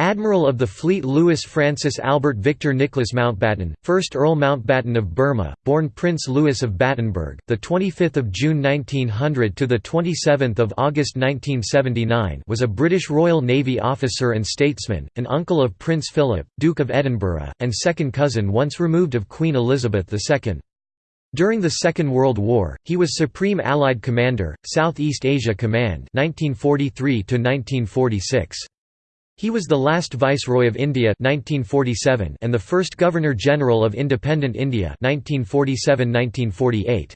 Admiral of the fleet Louis Francis Albert Victor Nicholas Mountbatten, 1st Earl Mountbatten of Burma, born Prince Louis of Battenberg, the 25th of June 1900 to the 27th of August 1979, was a British Royal Navy officer and statesman, an uncle of Prince Philip, Duke of Edinburgh, and second cousin once removed of Queen Elizabeth II. During the Second World War, he was Supreme Allied Commander, Southeast Asia Command 1943 1946. He was the last Viceroy of India 1947 and the first Governor-General of Independent India 1947–1948.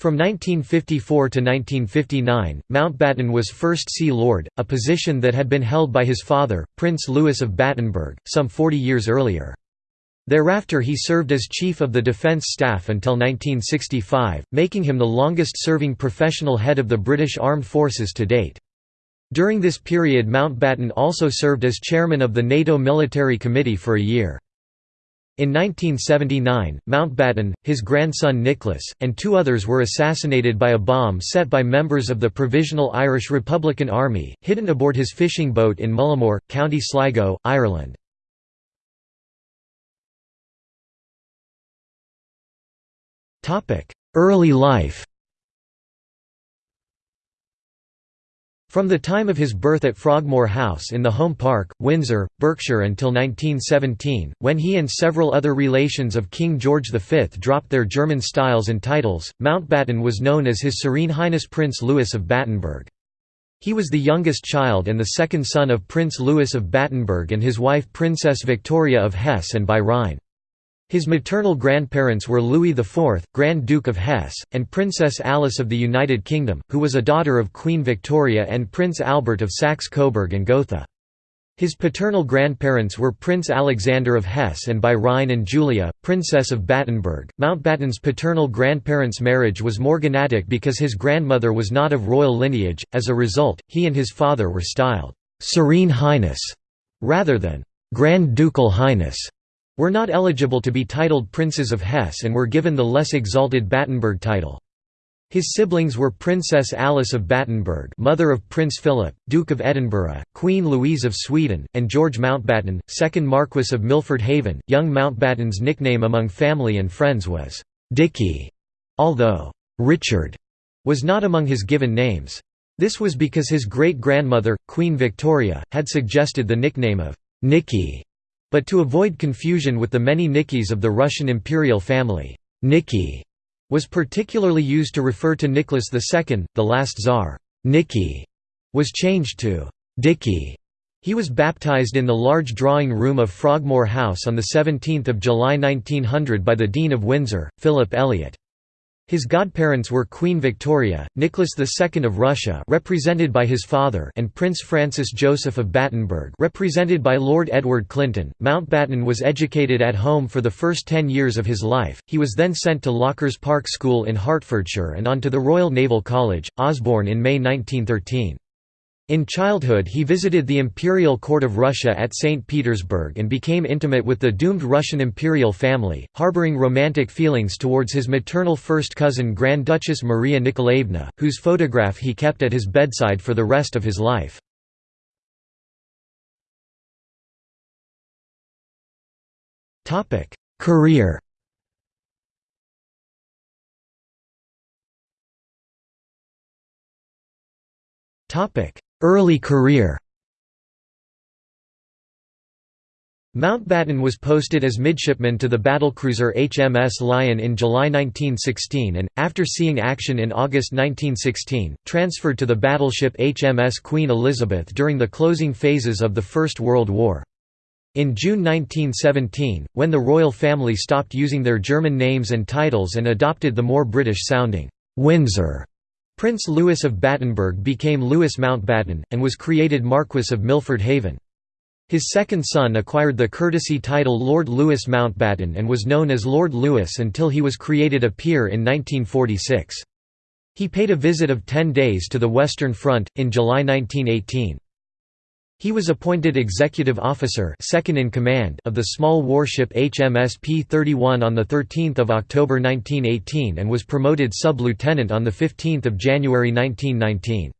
From 1954 to 1959, Mountbatten was First Sea Lord, a position that had been held by his father, Prince Louis of Battenberg, some 40 years earlier. Thereafter he served as Chief of the Defence Staff until 1965, making him the longest-serving professional head of the British Armed Forces to date. During this period Mountbatten also served as chairman of the NATO Military Committee for a year. In 1979, Mountbatten, his grandson Nicholas, and two others were assassinated by a bomb set by members of the Provisional Irish Republican Army, hidden aboard his fishing boat in Mullaghmore, County Sligo, Ireland. Early life From the time of his birth at Frogmore House in the Home Park, Windsor, Berkshire until 1917, when he and several other relations of King George V dropped their German styles and titles, Mountbatten was known as His Serene Highness Prince Louis of Battenberg. He was the youngest child and the second son of Prince Louis of Battenberg and his wife Princess Victoria of Hesse and by Rhine. His maternal grandparents were Louis IV, Grand Duke of Hesse, and Princess Alice of the United Kingdom, who was a daughter of Queen Victoria and Prince Albert of Saxe-Coburg and Gotha. His paternal grandparents were Prince Alexander of Hesse and by Rhine and Julia, Princess of Battenberg. Mountbatten's paternal grandparents' marriage was morganatic because his grandmother was not of royal lineage, as a result, he and his father were styled Serene Highness rather than Grand Ducal Highness were not eligible to be titled Princes of Hesse and were given the less exalted Battenberg title. His siblings were Princess Alice of Battenberg mother of Prince Philip, Duke of Edinburgh, Queen Louise of Sweden, and George Mountbatten, 2nd Marquess of Milford Haven. Young Mountbatten's nickname among family and friends was «Dicky», although «Richard» was not among his given names. This was because his great-grandmother, Queen Victoria, had suggested the nickname of «Nicky» But to avoid confusion with the many Nickys of the Russian imperial family, Nicky was particularly used to refer to Nicholas II, the last Tsar. Nicky was changed to Dicky. He was baptized in the large drawing room of Frogmore House on 17 July 1900 by the Dean of Windsor, Philip Eliot. His godparents were Queen Victoria, Nicholas II of Russia represented by his father and Prince Francis Joseph of Battenberg represented by Lord Edward Clinton. Mountbatten was educated at home for the first ten years of his life, he was then sent to Lockers Park School in Hertfordshire and on to the Royal Naval College, Osborne in May 1913. In childhood he visited the imperial court of Russia at St. Petersburg and became intimate with the doomed Russian imperial family, harboring romantic feelings towards his maternal first cousin Grand Duchess Maria Nikolaevna, whose photograph he kept at his bedside for the rest of his life. Career Topic Early career Mountbatten was posted as midshipman to the battlecruiser HMS Lion in July 1916 and, after seeing action in August 1916, transferred to the battleship HMS Queen Elizabeth during the closing phases of the First World War. In June 1917, when the royal family stopped using their German names and titles and adopted the more British-sounding Windsor Prince Louis of Battenberg became Louis Mountbatten, and was created Marquess of Milford Haven. His second son acquired the courtesy title Lord Louis Mountbatten and was known as Lord Louis until he was created a peer in 1946. He paid a visit of ten days to the Western Front, in July 1918. He was appointed executive officer second in command of the small warship HMS P-31 on 13 October 1918 and was promoted sub-lieutenant on 15 January 1919.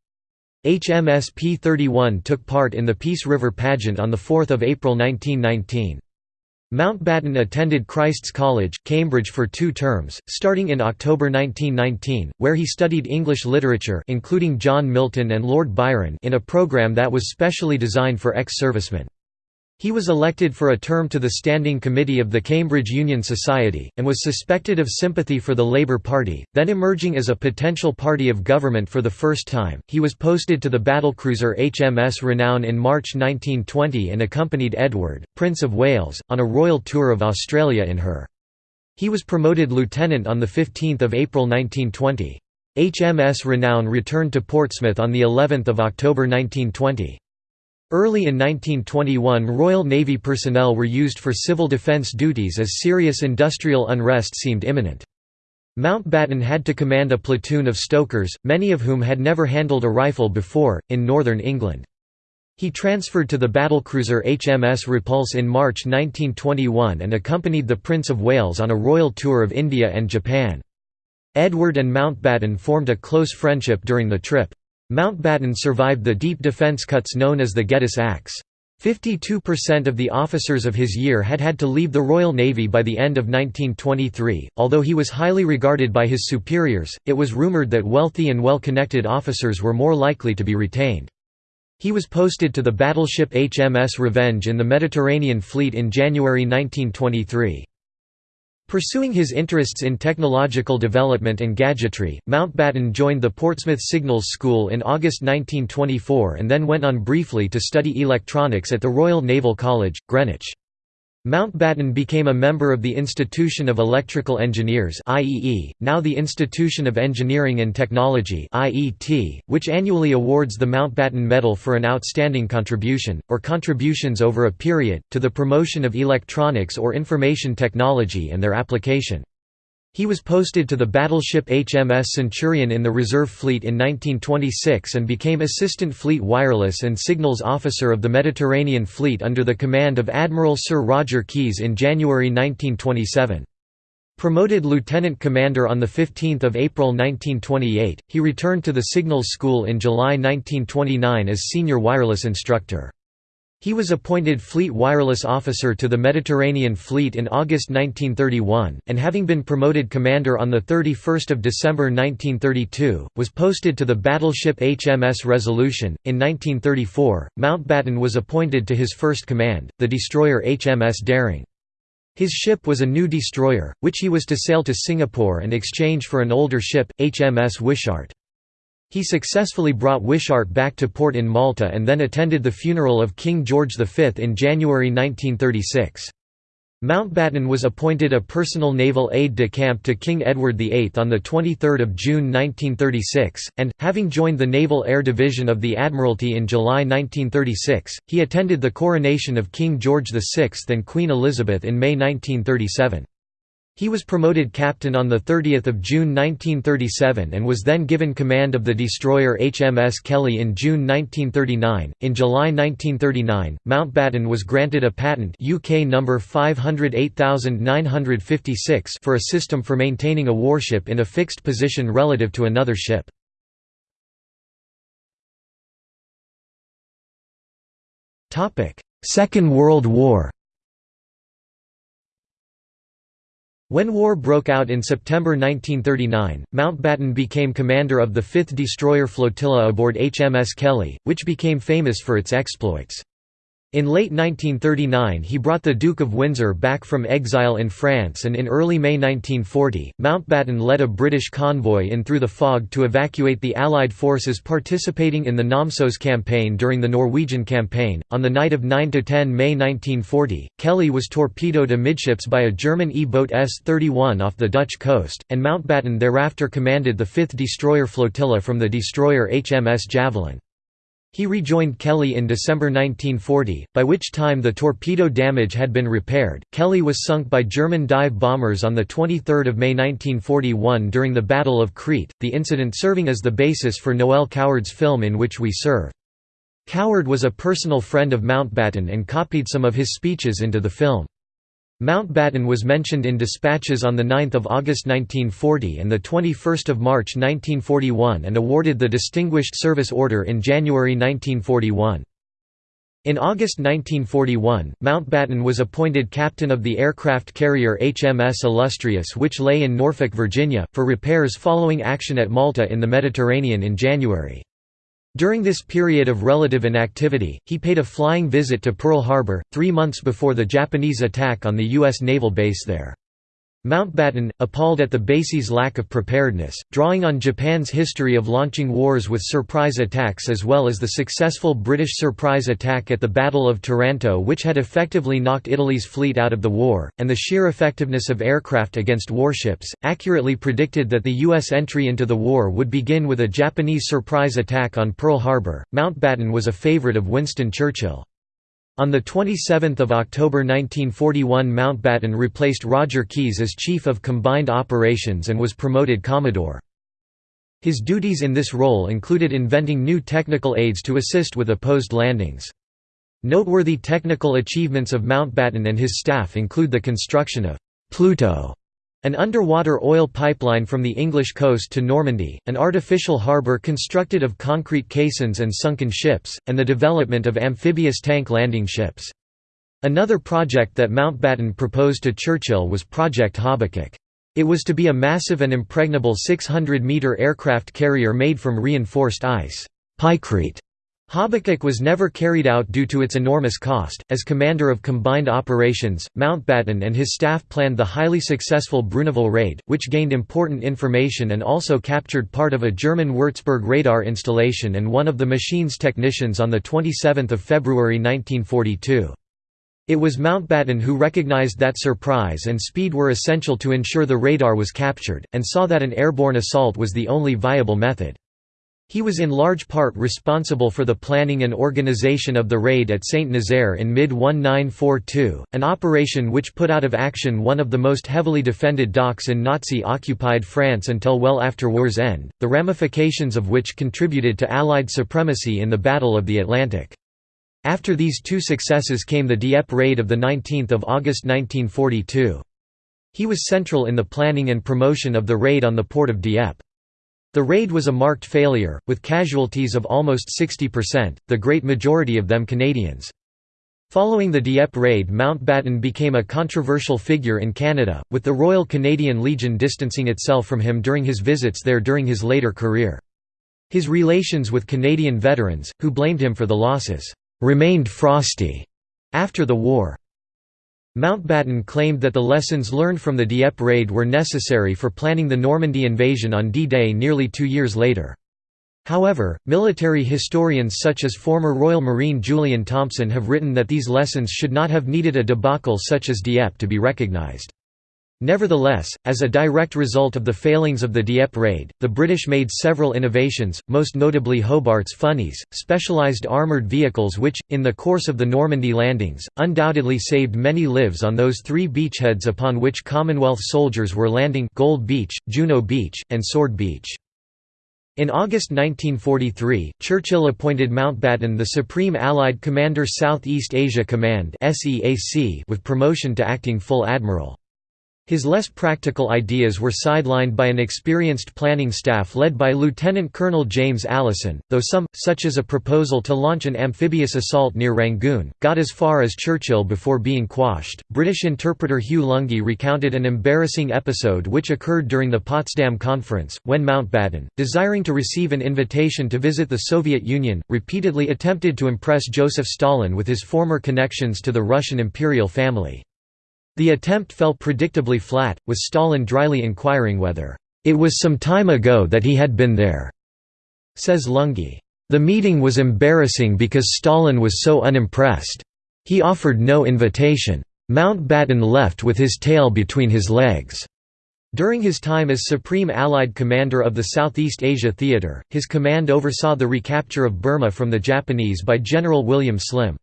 HMS P-31 took part in the Peace River pageant on 4 April 1919. Mountbatten attended Christ's College, Cambridge for two terms, starting in October 1919, where he studied English literature including John Milton and Lord Byron in a program that was specially designed for ex-servicemen. He was elected for a term to the Standing Committee of the Cambridge Union Society, and was suspected of sympathy for the Labour Party, then emerging as a potential party of government for the first time. He was posted to the battlecruiser HMS Renown in March 1920 and accompanied Edward, Prince of Wales, on a royal tour of Australia in her. He was promoted lieutenant on 15 April 1920. HMS Renown returned to Portsmouth on of October 1920. Early in 1921 Royal Navy personnel were used for civil defence duties as serious industrial unrest seemed imminent. Mountbatten had to command a platoon of stokers, many of whom had never handled a rifle before, in northern England. He transferred to the battlecruiser HMS Repulse in March 1921 and accompanied the Prince of Wales on a royal tour of India and Japan. Edward and Mountbatten formed a close friendship during the trip. Mountbatten survived the deep defence cuts known as the Geddes Axe. 52% of the officers of his year had had to leave the Royal Navy by the end of 1923. Although he was highly regarded by his superiors, it was rumoured that wealthy and well connected officers were more likely to be retained. He was posted to the battleship HMS Revenge in the Mediterranean Fleet in January 1923. Pursuing his interests in technological development and gadgetry, Mountbatten joined the Portsmouth Signals School in August 1924 and then went on briefly to study electronics at the Royal Naval College, Greenwich. Mountbatten became a member of the Institution of Electrical Engineers IEE, now the Institution of Engineering and Technology IET, which annually awards the Mountbatten Medal for an outstanding contribution, or contributions over a period, to the promotion of electronics or information technology and their application. He was posted to the battleship HMS Centurion in the Reserve Fleet in 1926 and became Assistant Fleet Wireless and Signals Officer of the Mediterranean Fleet under the command of Admiral Sir Roger Keyes in January 1927. Promoted lieutenant commander on 15 April 1928, he returned to the Signals School in July 1929 as senior wireless instructor. He was appointed Fleet Wireless Officer to the Mediterranean Fleet in August 1931, and having been promoted commander on 31 December 1932, was posted to the battleship HMS Resolution. In 1934, Mountbatten was appointed to his first command, the destroyer HMS Daring. His ship was a new destroyer, which he was to sail to Singapore and exchange for an older ship, HMS Wishart. He successfully brought Wishart back to port in Malta and then attended the funeral of King George V in January 1936. Mountbatten was appointed a personal naval aide-de-camp to King Edward VIII on 23 June 1936, and, having joined the Naval Air Division of the Admiralty in July 1936, he attended the coronation of King George VI and Queen Elizabeth in May 1937. He was promoted captain on 30 June 1937 and was then given command of the destroyer HMS Kelly in June 1939. In July 1939, Mountbatten was granted a patent UK number 508956 for a system for maintaining a warship in a fixed position relative to another ship. Second World War When war broke out in September 1939, Mountbatten became commander of the 5th Destroyer Flotilla aboard HMS Kelly, which became famous for its exploits. In late 1939 he brought the Duke of Windsor back from exile in France and in early May 1940, Mountbatten led a British convoy in through the fog to evacuate the Allied forces participating in the Namsos campaign during the Norwegian campaign. On the night of 9–10 May 1940, Kelly was torpedoed amidships by a German E-boat S-31 off the Dutch coast, and Mountbatten thereafter commanded the 5th destroyer flotilla from the destroyer HMS Javelin. He rejoined Kelly in December 1940, by which time the torpedo damage had been repaired. Kelly was sunk by German dive bombers on 23 May 1941 during the Battle of Crete, the incident serving as the basis for Noel Coward's film In Which We Serve. Coward was a personal friend of Mountbatten and copied some of his speeches into the film. Mountbatten was mentioned in dispatches on 9 August 1940 and 21 March 1941 and awarded the Distinguished Service Order in January 1941. In August 1941, Mountbatten was appointed captain of the aircraft carrier HMS Illustrious which lay in Norfolk, Virginia, for repairs following action at Malta in the Mediterranean in January. During this period of relative inactivity, he paid a flying visit to Pearl Harbor, three months before the Japanese attack on the U.S. naval base there. Mountbatten, appalled at the base's lack of preparedness, drawing on Japan's history of launching wars with surprise attacks as well as the successful British surprise attack at the Battle of Taranto which had effectively knocked Italy's fleet out of the war, and the sheer effectiveness of aircraft against warships, accurately predicted that the U.S. entry into the war would begin with a Japanese surprise attack on Pearl Harbor. Mountbatten was a favourite of Winston Churchill. On 27 October 1941 Mountbatten replaced Roger Keyes as Chief of Combined Operations and was promoted Commodore. His duties in this role included inventing new technical aids to assist with opposed landings. Noteworthy technical achievements of Mountbatten and his staff include the construction of «Pluto» An underwater oil pipeline from the English coast to Normandy, an artificial harbour constructed of concrete caissons and sunken ships, and the development of amphibious tank landing ships. Another project that Mountbatten proposed to Churchill was Project Habakkuk. It was to be a massive and impregnable 600-metre aircraft carrier made from reinforced ice pykrete Habakkuk was never carried out due to its enormous cost. As commander of combined operations, Mountbatten and his staff planned the highly successful Bruneval raid, which gained important information and also captured part of a German Würzburg radar installation and one of the machine's technicians on 27 February 1942. It was Mountbatten who recognized that surprise and speed were essential to ensure the radar was captured, and saw that an airborne assault was the only viable method. He was in large part responsible for the planning and organization of the raid at Saint-Nazaire in mid-1942, an operation which put out of action one of the most heavily defended docks in Nazi-occupied France until well after war's end, the ramifications of which contributed to Allied supremacy in the Battle of the Atlantic. After these two successes came the Dieppe raid of 19 August 1942. He was central in the planning and promotion of the raid on the port of Dieppe. The raid was a marked failure, with casualties of almost 60%, the great majority of them Canadians. Following the Dieppe raid Mountbatten became a controversial figure in Canada, with the Royal Canadian Legion distancing itself from him during his visits there during his later career. His relations with Canadian veterans, who blamed him for the losses, "...remained frosty." After the war. Mountbatten claimed that the lessons learned from the Dieppe raid were necessary for planning the Normandy invasion on D-Day nearly two years later. However, military historians such as former Royal Marine Julian Thompson have written that these lessons should not have needed a debacle such as Dieppe to be recognized. Nevertheless, as a direct result of the failings of the Dieppe raid, the British made several innovations, most notably Hobart's funnies, specialised armoured vehicles which, in the course of the Normandy landings, undoubtedly saved many lives on those three beachheads upon which Commonwealth soldiers were landing Gold Beach, Juno Beach, and Sword Beach. In August 1943, Churchill appointed Mountbatten the Supreme Allied Commander South East Asia Command with promotion to acting full admiral. His less practical ideas were sidelined by an experienced planning staff led by Lieutenant Colonel James Allason, though some, such as a proposal to launch an amphibious assault near Rangoon, got as far as Churchill before being quashed. British interpreter Hugh Lunghi recounted an embarrassing episode which occurred during the Potsdam Conference, when Mountbatten, desiring to receive an invitation to visit the Soviet Union, repeatedly attempted to impress Joseph Stalin with his former connections to the Russian imperial family. The attempt fell predictably flat, with Stalin dryly inquiring whether, "...it was some time ago that he had been there," says Lunghi. The meeting was embarrassing because Stalin was so unimpressed. He offered no invitation. Mountbatten left with his tail between his legs. During his time as Supreme Allied Commander of the Southeast Asia Theatre, his command oversaw the recapture of Burma from the Japanese by General William Slim.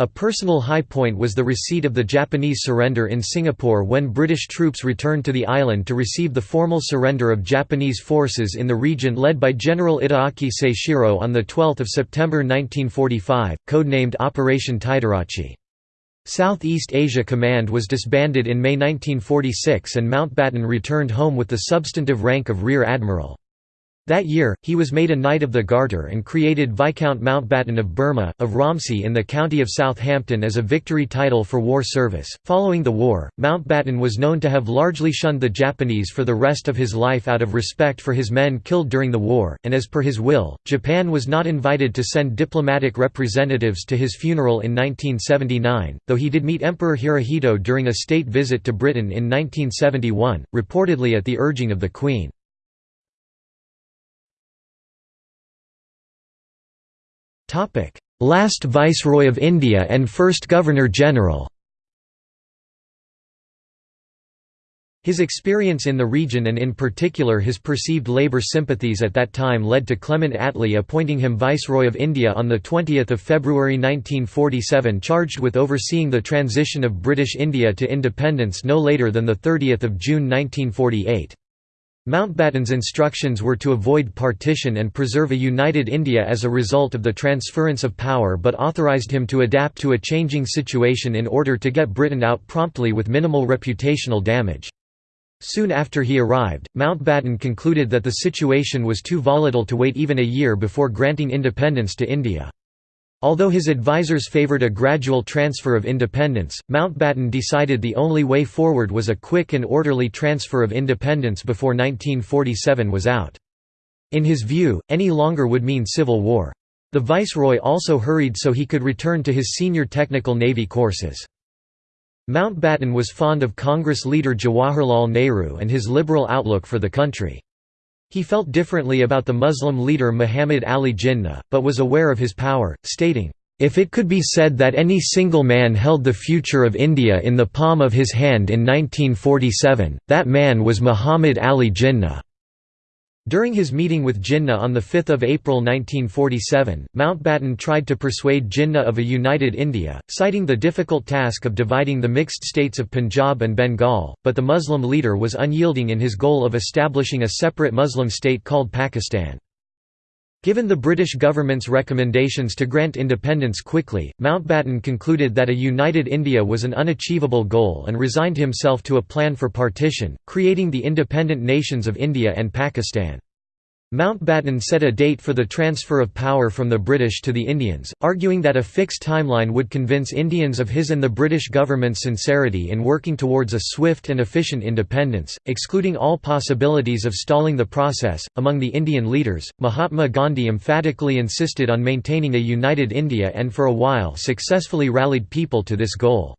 A personal high point was the receipt of the Japanese surrender in Singapore when British troops returned to the island to receive the formal surrender of Japanese forces in the region led by General Itagaki Seishiro on 12 September 1945, codenamed Operation Tiderace. Southeast Asia Command was disbanded in May 1946 and Mountbatten returned home with the substantive rank of Rear Admiral. That year, he was made a Knight of the Garter and created Viscount Mountbatten of Burma, of Romsey in the county of Southampton as a victory title for war service. Following the war, Mountbatten was known to have largely shunned the Japanese for the rest of his life out of respect for his men killed during the war, and as per his will, Japan was not invited to send diplomatic representatives to his funeral in 1979, though he did meet Emperor Hirohito during a state visit to Britain in 1971, reportedly at the urging of the Queen. Last Viceroy of India and first Governor-General His experience in the region and in particular his perceived Labour sympathies at that time led to Clement Attlee appointing him Viceroy of India on 20 February 1947 charged with overseeing the transition of British India to independence no later than 30 June 1948. Mountbatten's instructions were to avoid partition and preserve a united India as a result of the transference of power but authorised him to adapt to a changing situation in order to get Britain out promptly with minimal reputational damage. Soon after he arrived, Mountbatten concluded that the situation was too volatile to wait even a year before granting independence to India. Although his advisers favoured a gradual transfer of independence, Mountbatten decided the only way forward was a quick and orderly transfer of independence before 1947 was out. In his view, any longer would mean civil war. The viceroy also hurried so he could return to his senior technical navy courses. Mountbatten was fond of Congress leader Jawaharlal Nehru and his liberal outlook for the country. He felt differently about the Muslim leader Muhammad Ali Jinnah, but was aware of his power, stating, "...if it could be said that any single man held the future of India in the palm of his hand in 1947, that man was Muhammad Ali Jinnah." During his meeting with Jinnah on 5 April 1947, Mountbatten tried to persuade Jinnah of a united India, citing the difficult task of dividing the mixed states of Punjab and Bengal, but the Muslim leader was unyielding in his goal of establishing a separate Muslim state called Pakistan. Given the British government's recommendations to grant independence quickly, Mountbatten concluded that a united India was an unachievable goal and resigned himself to a plan for partition, creating the independent nations of India and Pakistan. Mountbatten set a date for the transfer of power from the British to the Indians, arguing that a fixed timeline would convince Indians of his and the British government's sincerity in working towards a swift and efficient independence, excluding all possibilities of stalling the process. Among the Indian leaders, Mahatma Gandhi emphatically insisted on maintaining a united India and for a while successfully rallied people to this goal.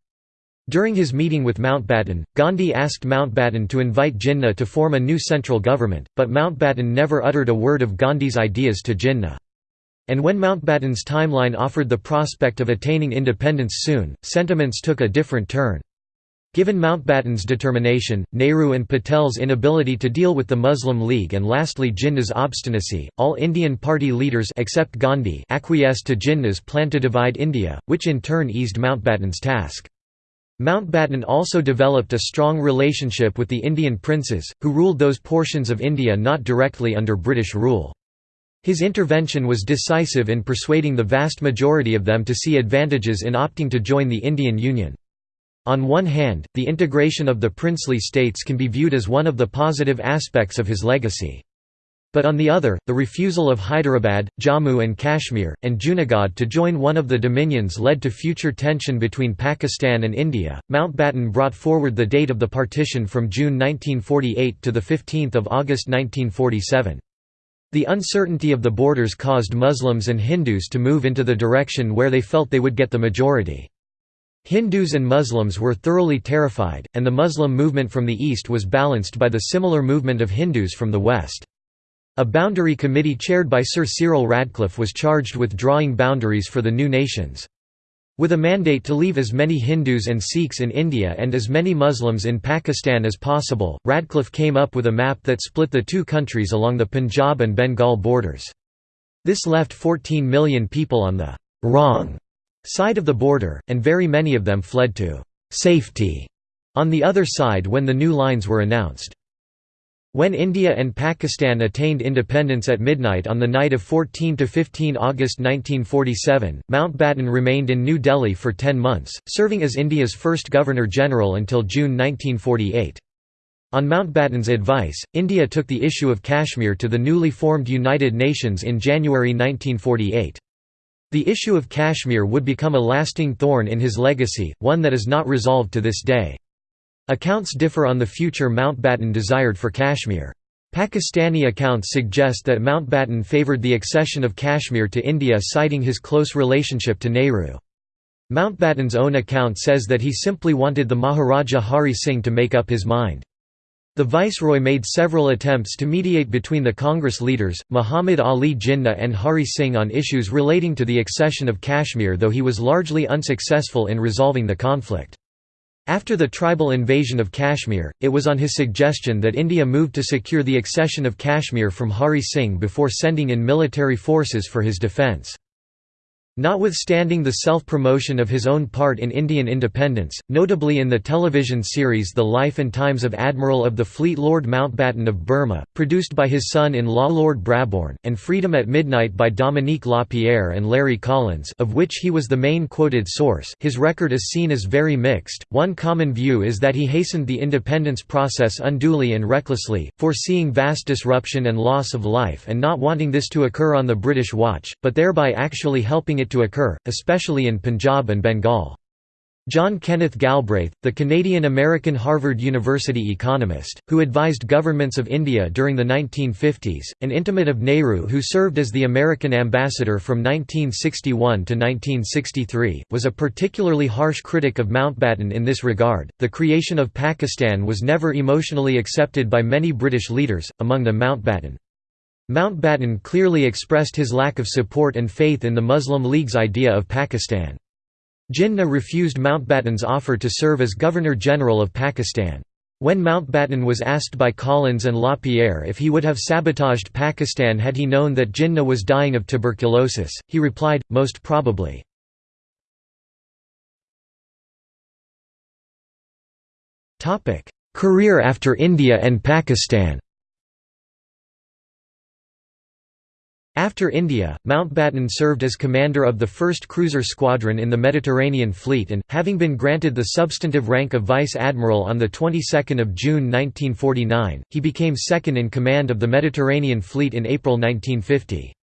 During his meeting with Mountbatten, Gandhi asked Mountbatten to invite Jinnah to form a new central government, but Mountbatten never uttered a word of Gandhi's ideas to Jinnah. And when Mountbatten's timeline offered the prospect of attaining independence soon, sentiments took a different turn. Given Mountbatten's determination, Nehru and Patel's inability to deal with the Muslim League and lastly Jinnah's obstinacy, all Indian party leaders except Gandhi acquiesced to Jinnah's plan to divide India, which in turn eased Mountbatten's task. Mountbatten also developed a strong relationship with the Indian princes, who ruled those portions of India not directly under British rule. His intervention was decisive in persuading the vast majority of them to see advantages in opting to join the Indian Union. On one hand, the integration of the princely states can be viewed as one of the positive aspects of his legacy. But on the other, the refusal of Hyderabad, Jammu and Kashmir, and Junagadh to join one of the dominions led to future tension between Pakistan and India. Mountbatten brought forward the date of the partition from June 1948 to 15 August 1947. The uncertainty of the borders caused Muslims and Hindus to move into the direction where they felt they would get the majority. Hindus and Muslims were thoroughly terrified, and the Muslim movement from the east was balanced by the similar movement of Hindus from the west. A boundary committee chaired by Sir Cyril Radcliffe was charged with drawing boundaries for the new nations. With a mandate to leave as many Hindus and Sikhs in India and as many Muslims in Pakistan as possible, Radcliffe came up with a map that split the two countries along the Punjab and Bengal borders. This left 14 million people on the «wrong» side of the border, and very many of them fled to «safety» on the other side when the new lines were announced. When India and Pakistan attained independence at midnight on the night of 14–15 August 1947, Mountbatten remained in New Delhi for ten months, serving as India's first Governor-General until June 1948. On Mountbatten's advice, India took the issue of Kashmir to the newly formed United Nations in January 1948. The issue of Kashmir would become a lasting thorn in his legacy, one that is not resolved to this day. Accounts differ on the future Mountbatten desired for Kashmir. Pakistani accounts suggest that Mountbatten favoured the accession of Kashmir to India citing his close relationship to Nehru. Mountbatten's own account says that he simply wanted the Maharaja Hari Singh to make up his mind. The viceroy made several attempts to mediate between the Congress leaders, Muhammad Ali Jinnah and Hari Singh on issues relating to the accession of Kashmir though he was largely unsuccessful in resolving the conflict. After the tribal invasion of Kashmir, it was on his suggestion that India moved to secure the accession of Kashmir from Hari Singh before sending in military forces for his defence. Notwithstanding the self-promotion of his own part in Indian independence, notably in the television series The Life and Times of Admiral of the Fleet Lord Mountbatten of Burma, produced by his son-in-law Lord Brabourne, and Freedom at Midnight by Dominique Lapierre and Larry Collins of which he was the main quoted source his record is seen as very mixed. One common view is that he hastened the independence process unduly and recklessly, foreseeing vast disruption and loss of life and not wanting this to occur on the British watch, but thereby actually helping it to occur, especially in Punjab and Bengal. John Kenneth Galbraith, the Canadian-American Harvard University economist, who advised governments of India during the 1950s, an intimate of Nehru who served as the American ambassador from 1961 to 1963, was a particularly harsh critic of Mountbatten in this regard. The creation of Pakistan was never emotionally accepted by many British leaders, among them Mountbatten. Mountbatten clearly expressed his lack of support and faith in the Muslim League's idea of Pakistan. Jinnah refused Mountbatten's offer to serve as Governor-General of Pakistan. When Mountbatten was asked by Collins and Lapierre if he would have sabotaged Pakistan had he known that Jinnah was dying of tuberculosis, he replied, most probably. Career after India and Pakistan After India, Mountbatten served as commander of the 1st Cruiser Squadron in the Mediterranean Fleet and, having been granted the substantive rank of Vice Admiral on the 22nd of June 1949, he became second in command of the Mediterranean Fleet in April 1950.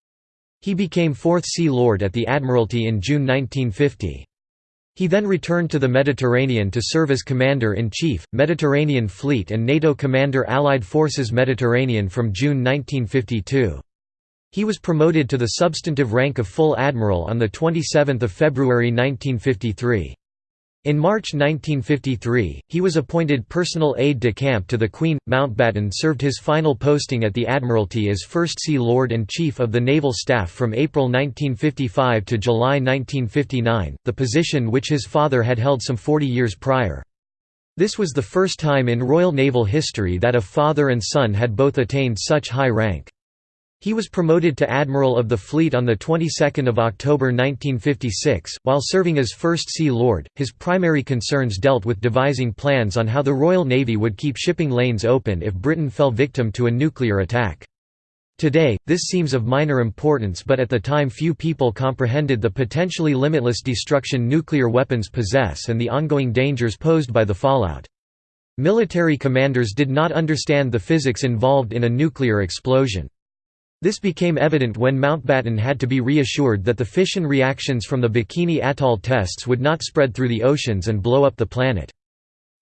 He became 4th Sea Lord at the Admiralty in June 1950. He then returned to the Mediterranean to serve as Commander-in-Chief, Mediterranean Fleet and NATO Commander Allied Forces Mediterranean from June 1952. He was promoted to the substantive rank of full admiral on 27 February 1953. In March 1953, he was appointed personal aide-de-camp to the Queen. Mountbatten served his final posting at the Admiralty as First Sea Lord and Chief of the Naval Staff from April 1955 to July 1959, the position which his father had held some 40 years prior. This was the first time in Royal Naval history that a father and son had both attained such high rank. He was promoted to Admiral of the Fleet on the 22nd of October 1956. While serving as First Sea Lord, his primary concerns dealt with devising plans on how the Royal Navy would keep shipping lanes open if Britain fell victim to a nuclear attack. Today, this seems of minor importance but at the time few people comprehended the potentially limitless destruction nuclear weapons possess and the ongoing dangers posed by the fallout. Military commanders did not understand the physics involved in a nuclear explosion. This became evident when Mountbatten had to be reassured that the fission reactions from the Bikini Atoll tests would not spread through the oceans and blow up the planet.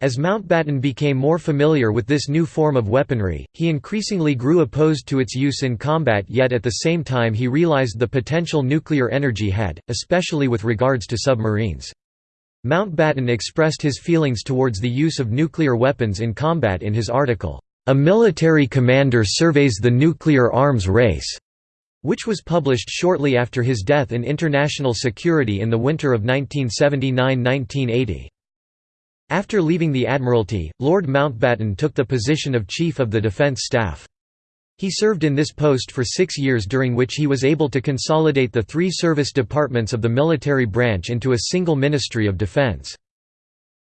As Mountbatten became more familiar with this new form of weaponry, he increasingly grew opposed to its use in combat yet at the same time he realized the potential nuclear energy had, especially with regards to submarines. Mountbatten expressed his feelings towards the use of nuclear weapons in combat in his article, a Military Commander Surveys the Nuclear Arms Race, which was published shortly after his death in International Security in the winter of 1979–1980. After leaving the Admiralty, Lord Mountbatten took the position of Chief of the Defence Staff. He served in this post for six years during which he was able to consolidate the three service departments of the military branch into a single Ministry of Defence.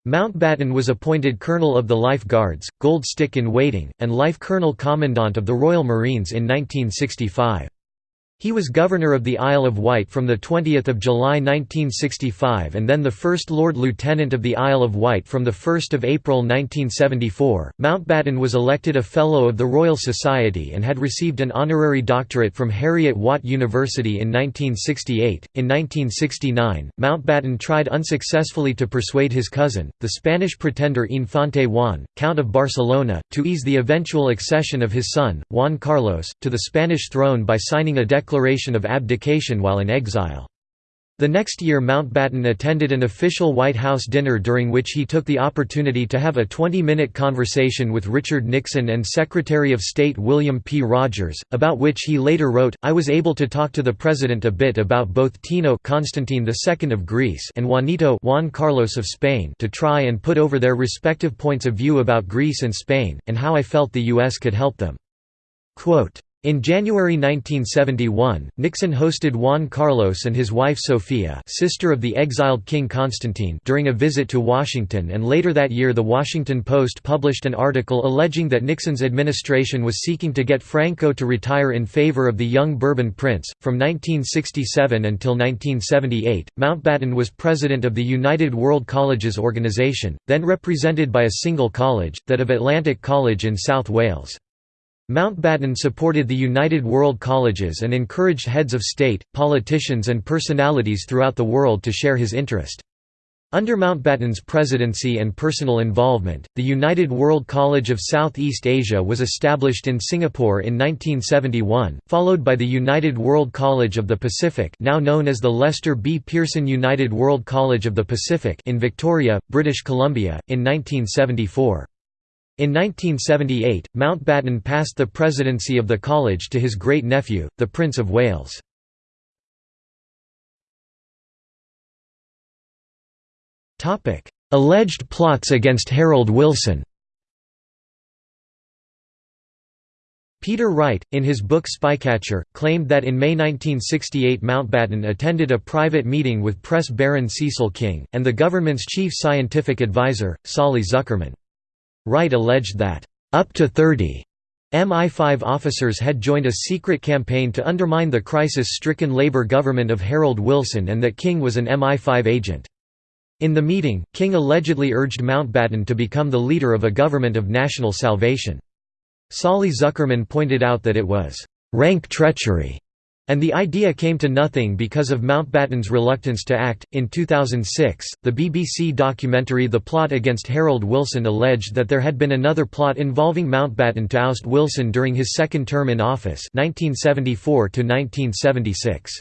Mountbatten was appointed Colonel of the Life Guards, Gold Stick in Waiting, and Life Colonel Commandant of the Royal Marines in 1965. He was Governor of the Isle of Wight from 20 July 1965 and then the First Lord Lieutenant of the Isle of Wight from 1 April 1974. Mountbatten was elected a Fellow of the Royal Society and had received an honorary doctorate from Heriot-Watt University in 1968. In 1969, Mountbatten tried unsuccessfully to persuade his cousin, the Spanish pretender Infante Juan, Count of Barcelona, to ease the eventual accession of his son, Juan Carlos, to the Spanish throne by signing a declaration declaration of abdication while in exile. The next year Mountbatten attended an official White House dinner during which he took the opportunity to have a 20-minute conversation with Richard Nixon and Secretary of State William P. Rogers, about which he later wrote, I was able to talk to the President a bit about both Tino Constantine II of Greece and Juanito Juan Carlos of Spain to try and put over their respective points of view about Greece and Spain, and how I felt the U.S. could help them. Quote, in January 1971, Nixon hosted Juan Carlos and his wife Sofia sister of the exiled King Constantine during a visit to Washington and later that year The Washington Post published an article alleging that Nixon's administration was seeking to get Franco to retire in favor of the young Bourbon prince. From 1967 until 1978, Mountbatten was president of the United World Colleges Organization, then represented by a single college, that of Atlantic College in South Wales. Mountbatten supported the United World Colleges and encouraged heads of state, politicians and personalities throughout the world to share his interest. Under Mountbatten's presidency and personal involvement, the United World College of Southeast Asia was established in Singapore in 1971, followed by the United World College of the Pacific now known as the Lester B. Pearson United World College of the Pacific in Victoria, British Columbia, in 1974. In 1978, Mountbatten passed the presidency of the college to his great-nephew, the Prince of Wales. Alleged plots against Harold Wilson Peter Wright, in his book Spycatcher, claimed that in May 1968 Mountbatten attended a private meeting with press baron Cecil King, and the government's chief scientific advisor, Solly Zuckerman. Wright alleged that, "...up to 30 MI5 officers had joined a secret campaign to undermine the crisis-stricken Labour government of Harold Wilson and that King was an MI5 agent. In the meeting, King allegedly urged Mountbatten to become the leader of a government of national salvation. Solly Zuckerman pointed out that it was rank treachery and the idea came to nothing because of Mountbatten's reluctance to act. In 2006, the BBC documentary The Plot Against Harold Wilson alleged that there had been another plot involving Mountbatten to oust Wilson during his second term in office 1974 -1976.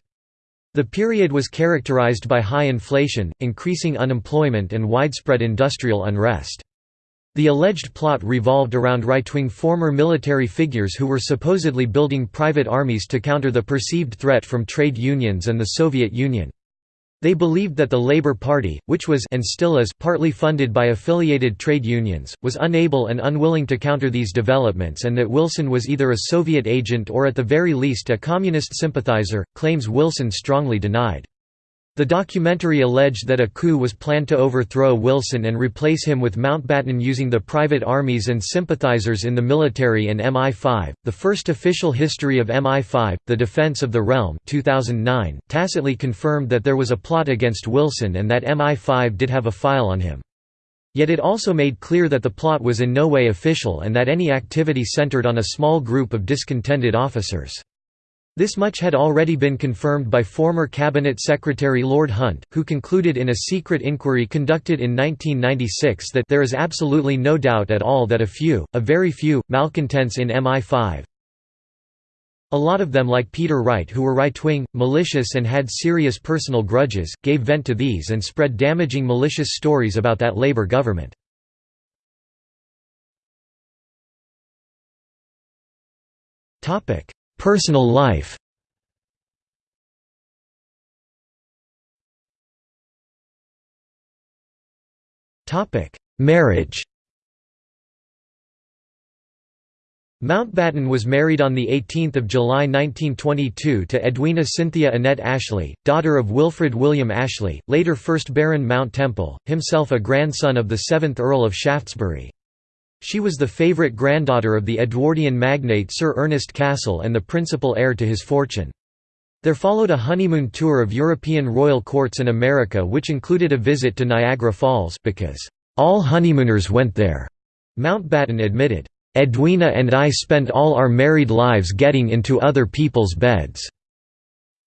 The period was characterised by high inflation, increasing unemployment and widespread industrial unrest. The alleged plot revolved around right-wing former military figures who were supposedly building private armies to counter the perceived threat from trade unions and the Soviet Union. They believed that the Labour Party, which was and still is partly funded by affiliated trade unions, was unable and unwilling to counter these developments and that Wilson was either a Soviet agent or at the very least a communist sympathizer, claims Wilson strongly denied. The documentary alleged that a coup was planned to overthrow Wilson and replace him with Mountbatten using the private armies and sympathizers in the military and MI5. The first official history of MI5, The Defense of the Realm 2009, tacitly confirmed that there was a plot against Wilson and that MI5 did have a file on him. Yet it also made clear that the plot was in no way official and that any activity centered on a small group of discontented officers. This much had already been confirmed by former Cabinet Secretary Lord Hunt, who concluded in a secret inquiry conducted in 1996 that there is absolutely no doubt at all that a few, a very few, malcontents in MI5 a lot of them like Peter Wright who were right-wing, malicious and had serious personal grudges, gave vent to these and spread damaging malicious stories about that Labour government. Personal life Marriage Mountbatten was married on 18 July 1922 to Edwina Cynthia Annette Ashley, daughter of Wilfrid William Ashley, later 1st Baron Mount Temple, himself a grandson of the 7th Earl of Shaftesbury. She was the favourite granddaughter of the Edwardian magnate Sir Ernest Cassel and the principal heir to his fortune. There followed a honeymoon tour of European royal courts in America which included a visit to Niagara Falls because, "...all honeymooners went there," Mountbatten admitted. Edwina and I spent all our married lives getting into other people's beds."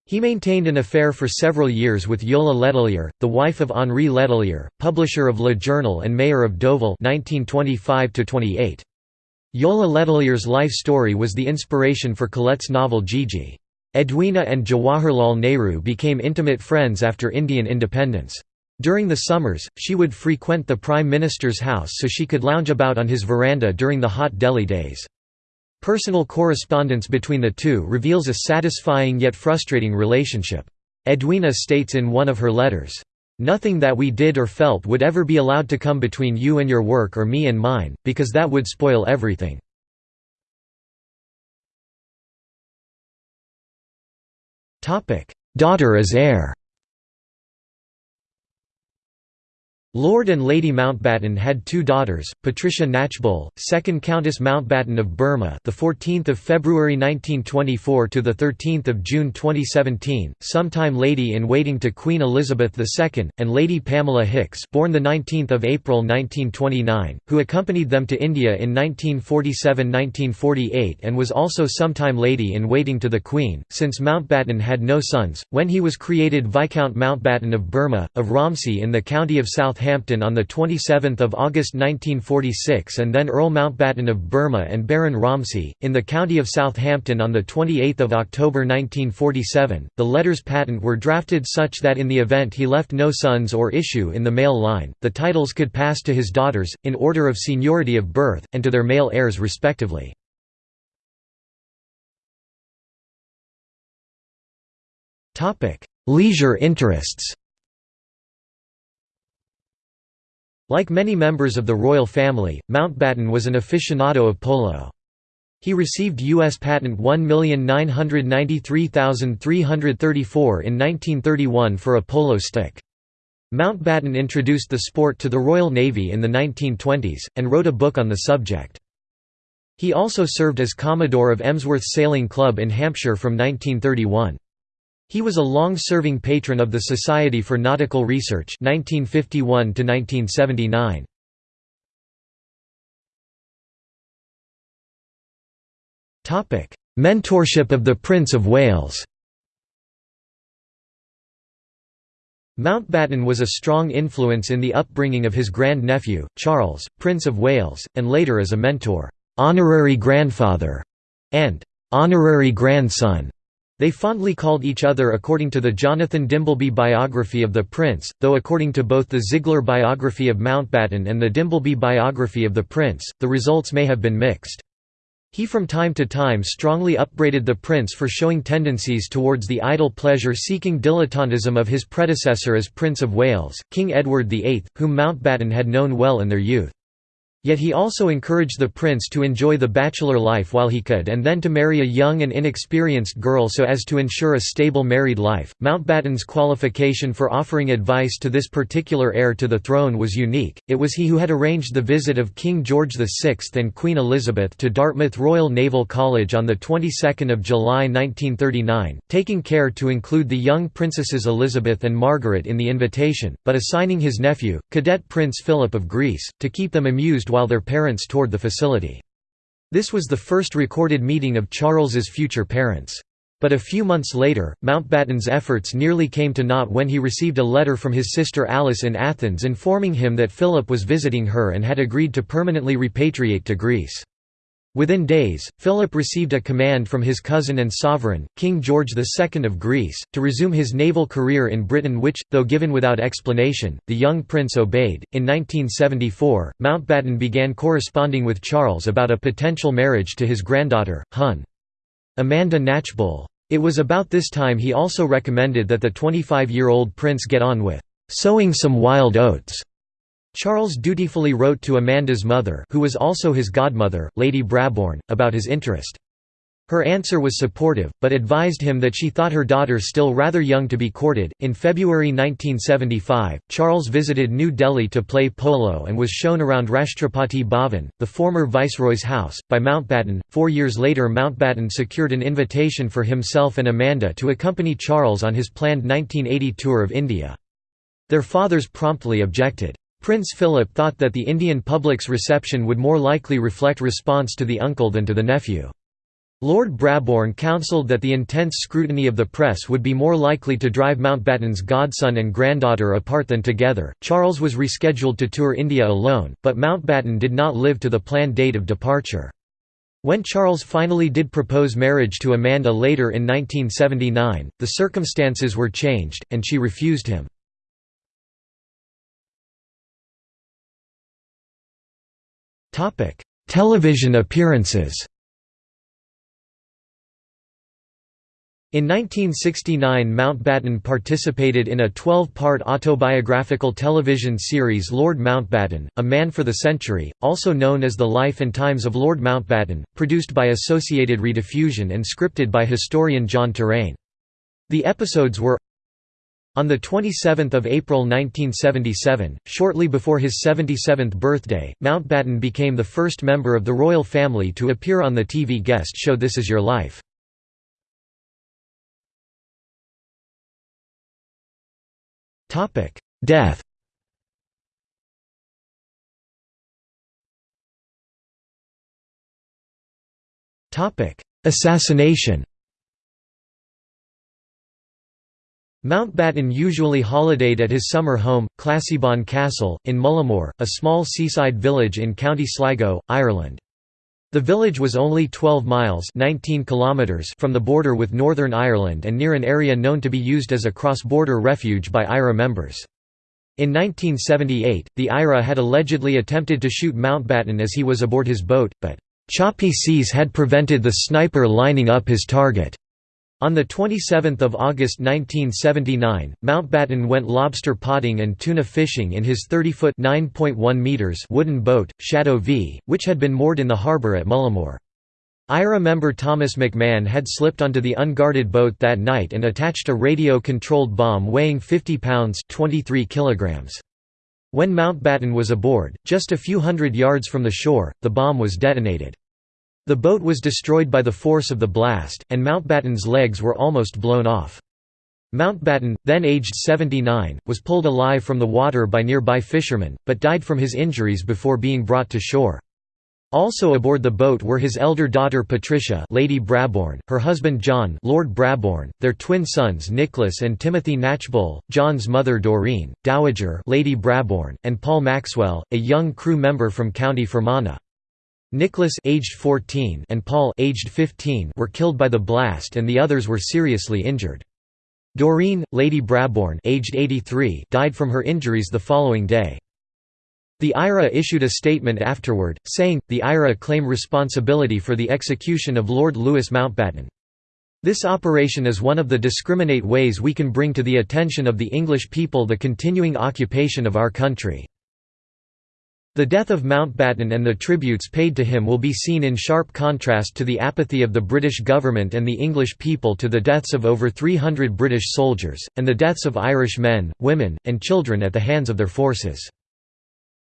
He maintained an affair for several years with Yola Letelier, the wife of Henri Letelier, publisher of Le Journal and mayor of Deauville 1925 Yola Letelier's life story was the inspiration for Colette's novel Gigi. Edwina and Jawaharlal Nehru became intimate friends after Indian independence. During the summers, she would frequent the Prime Minister's house so she could lounge about on his veranda during the hot Delhi days. Personal correspondence between the two reveals a satisfying yet frustrating relationship. Edwina states in one of her letters, "...nothing that we did or felt would ever be allowed to come between you and your work or me and mine, because that would spoil everything." Daughter as heir Lord and Lady Mountbatten had two daughters, Patricia Knatchbull, 2nd Countess Mountbatten of Burma, the 14th of February 1924 to the 13th of June 2017, sometime lady in waiting to Queen Elizabeth II, and Lady Pamela Hicks, born the 19th of April 1929, who accompanied them to India in 1947-1948 and was also sometime lady in waiting to the Queen. Since Mountbatten had no sons, when he was created Viscount Mountbatten of Burma of Romsey in the county of Southampton Southampton on 27 August 1946 and then Earl Mountbatten of Burma and Baron Romsey, in the county of Southampton on 28 October 1947. The letters patent were drafted such that in the event he left no sons or issue in the male line, the titles could pass to his daughters, in order of seniority of birth, and to their male heirs respectively. Leisure interests Like many members of the royal family, Mountbatten was an aficionado of polo. He received U.S. patent 1,993,334 in 1931 for a polo stick. Mountbatten introduced the sport to the Royal Navy in the 1920s, and wrote a book on the subject. He also served as Commodore of Emsworth Sailing Club in Hampshire from 1931. He was a long-serving patron of the Society for Nautical Research 1951 1979. Topic: Mentorship of the Prince of Wales. Mountbatten was a strong influence in the upbringing of his grand-nephew, Charles, Prince of Wales, and later as a mentor, honorary grandfather, and honorary grandson. They fondly called each other according to the Jonathan Dimbleby biography of the prince, though according to both the Ziegler biography of Mountbatten and the Dimbleby biography of the prince, the results may have been mixed. He from time to time strongly upbraided the prince for showing tendencies towards the idle pleasure-seeking dilettantism of his predecessor as Prince of Wales, King Edward VIII, whom Mountbatten had known well in their youth. Yet he also encouraged the prince to enjoy the bachelor life while he could and then to marry a young and inexperienced girl so as to ensure a stable married life. Mountbatten's qualification for offering advice to this particular heir to the throne was unique. It was he who had arranged the visit of King George VI and Queen Elizabeth to Dartmouth Royal Naval College on the 22nd of July 1939, taking care to include the young princesses Elizabeth and Margaret in the invitation, but assigning his nephew, cadet Prince Philip of Greece, to keep them amused while their parents toured the facility. This was the first recorded meeting of Charles's future parents. But a few months later, Mountbatten's efforts nearly came to naught when he received a letter from his sister Alice in Athens informing him that Philip was visiting her and had agreed to permanently repatriate to Greece. Within days, Philip received a command from his cousin and sovereign, King George II of Greece, to resume his naval career in Britain which, though given without explanation, the young prince obeyed. In 1974, Mountbatten began corresponding with Charles about a potential marriage to his granddaughter, Hun. Amanda Knatchbull. It was about this time he also recommended that the 25-year-old prince get on with "...sowing some wild oats." Charles dutifully wrote to Amanda's mother who was also his godmother, Lady Brabourne, about his interest. Her answer was supportive, but advised him that she thought her daughter still rather young to be courted. In February 1975, Charles visited New Delhi to play polo and was shown around Rashtrapati Bhavan, the former viceroy's house, by Mountbatten. Four years later, Mountbatten secured an invitation for himself and Amanda to accompany Charles on his planned 1980 tour of India. Their fathers promptly objected. Prince Philip thought that the Indian public's reception would more likely reflect response to the uncle than to the nephew. Lord Brabourne counselled that the intense scrutiny of the press would be more likely to drive Mountbatten's godson and granddaughter apart than together. Charles was rescheduled to tour India alone, but Mountbatten did not live to the planned date of departure. When Charles finally did propose marriage to Amanda later in 1979, the circumstances were changed, and she refused him. Television appearances In 1969 Mountbatten participated in a 12-part autobiographical television series Lord Mountbatten, A Man for the Century, also known as The Life and Times of Lord Mountbatten, produced by Associated Rediffusion and scripted by historian John Terraine. The episodes were on 27 April 1977, shortly before his 77th birthday, Mountbatten became the first member of the royal family to appear on the TV guest show This Is Your Life. Death Assassination Mountbatten usually holidayed at his summer home, Classiebawn Castle, in Mullaghmore, a small seaside village in County Sligo, Ireland. The village was only 12 miles 19 kilometers from the border with Northern Ireland and near an area known to be used as a cross-border refuge by IRA members. In 1978, the IRA had allegedly attempted to shoot Mountbatten as he was aboard his boat, but choppy seas had prevented the sniper lining up his target. On 27 August 1979, Mountbatten went lobster potting and tuna fishing in his 30-foot wooden boat, Shadow V, which had been moored in the harbour at Mullaghmore. IRA member Thomas McMahon had slipped onto the unguarded boat that night and attached a radio-controlled bomb weighing 50 pounds 23 kilograms. When Mountbatten was aboard, just a few hundred yards from the shore, the bomb was detonated. The boat was destroyed by the force of the blast, and Mountbatten's legs were almost blown off. Mountbatten, then aged 79, was pulled alive from the water by nearby fishermen, but died from his injuries before being brought to shore. Also aboard the boat were his elder daughter Patricia Lady Brabourne, her husband John Lord Brabourne, their twin sons Nicholas and Timothy Knatchbull, John's mother Doreen, Dowager Lady Brabourne, and Paul Maxwell, a young crew member from County Fermanagh. Nicholas aged 14 and Paul aged 15 were killed by the blast and the others were seriously injured. Doreen, Lady Brabourne aged 83 died from her injuries the following day. The IRA issued a statement afterward, saying, the IRA claim responsibility for the execution of Lord Louis Mountbatten. This operation is one of the discriminate ways we can bring to the attention of the English people the continuing occupation of our country. The death of Mountbatten and the tributes paid to him will be seen in sharp contrast to the apathy of the British government and the English people to the deaths of over 300 British soldiers, and the deaths of Irish men, women, and children at the hands of their forces.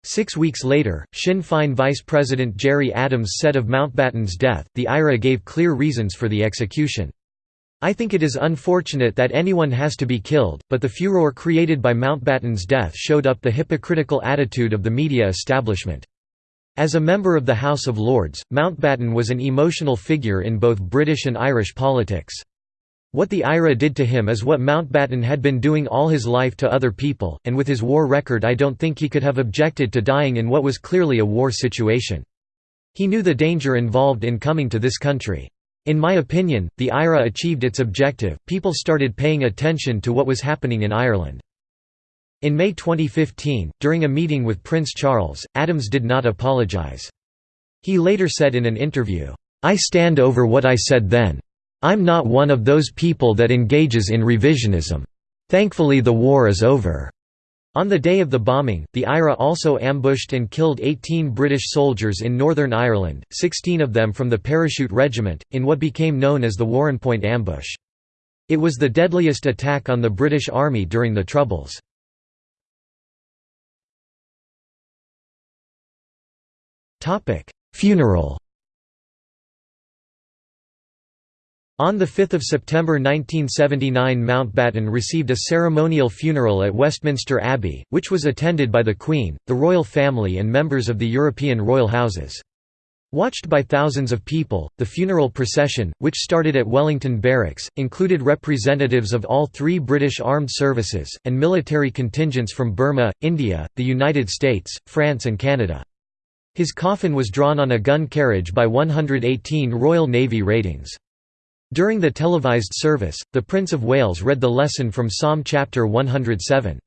Six weeks later, Sinn Féin Vice President Gerry Adams said of Mountbatten's death, the IRA gave clear reasons for the execution. I think it is unfortunate that anyone has to be killed, but the furor created by Mountbatten's death showed up the hypocritical attitude of the media establishment. As a member of the House of Lords, Mountbatten was an emotional figure in both British and Irish politics. What the IRA did to him is what Mountbatten had been doing all his life to other people, and with his war record I don't think he could have objected to dying in what was clearly a war situation. He knew the danger involved in coming to this country. In my opinion, the IRA achieved its objective, people started paying attention to what was happening in Ireland. In May 2015, during a meeting with Prince Charles, Adams did not apologise. He later said in an interview, "'I stand over what I said then. I'm not one of those people that engages in revisionism. Thankfully the war is over.' On the day of the bombing, the IRA also ambushed and killed 18 British soldiers in Northern Ireland, 16 of them from the Parachute Regiment, in what became known as the Warrenpoint ambush. It was the deadliest attack on the British Army during the Troubles. Funeral On 5 September 1979 Mountbatten received a ceremonial funeral at Westminster Abbey, which was attended by the Queen, the royal family and members of the European royal houses. Watched by thousands of people, the funeral procession, which started at Wellington Barracks, included representatives of all three British armed services, and military contingents from Burma, India, the United States, France and Canada. His coffin was drawn on a gun carriage by 118 Royal Navy ratings. During the televised service, the Prince of Wales read the lesson from Psalm chapter 107.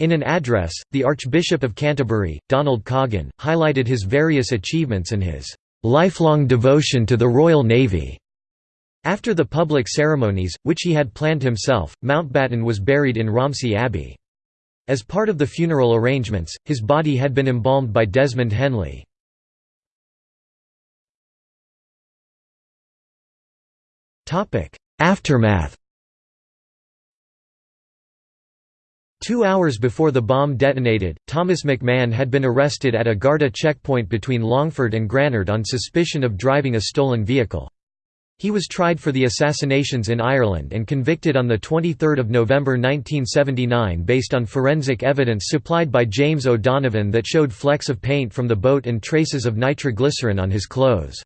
In an address, the Archbishop of Canterbury, Donald Coggan, highlighted his various achievements and his lifelong devotion to the Royal Navy. After the public ceremonies, which he had planned himself, Mountbatten was buried in Romsey Abbey. As part of the funeral arrangements, his body had been embalmed by Desmond Henley. Aftermath Two hours before the bomb detonated, Thomas McMahon had been arrested at a Garda checkpoint between Longford and Granard on suspicion of driving a stolen vehicle. He was tried for the assassinations in Ireland and convicted on 23 November 1979 based on forensic evidence supplied by James O'Donovan that showed flecks of paint from the boat and traces of nitroglycerin on his clothes.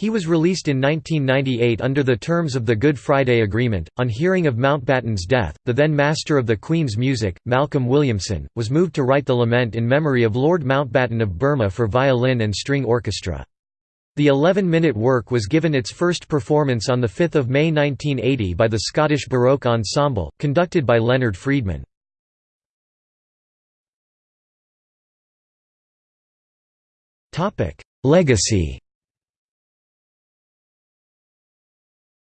He was released in 1998 under the terms of the Good Friday Agreement. On hearing of Mountbatten's death, the then Master of the Queen's Music, Malcolm Williamson, was moved to write the lament in memory of Lord Mountbatten of Burma for violin and string orchestra. The 11-minute work was given its first performance on 5 May 1980 by the Scottish Baroque Ensemble, conducted by Leonard Friedman. Legacy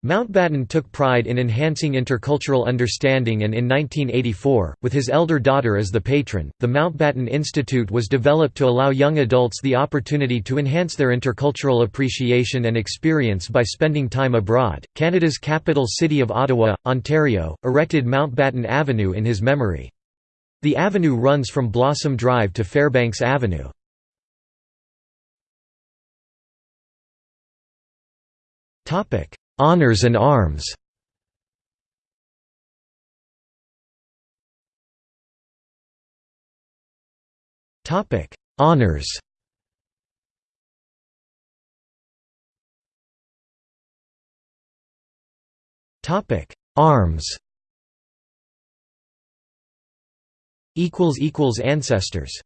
Mountbatten took pride in enhancing intercultural understanding and in 1984, with his elder daughter as the patron, the Mountbatten Institute was developed to allow young adults the opportunity to enhance their intercultural appreciation and experience by spending time abroad. Canada's capital city of Ottawa, Ontario, erected Mountbatten Avenue in his memory. The avenue runs from Blossom Drive to Fairbanks Avenue. Topic Honours and arms Topic: Honors. Topic: Arms. Equals equals ancestors.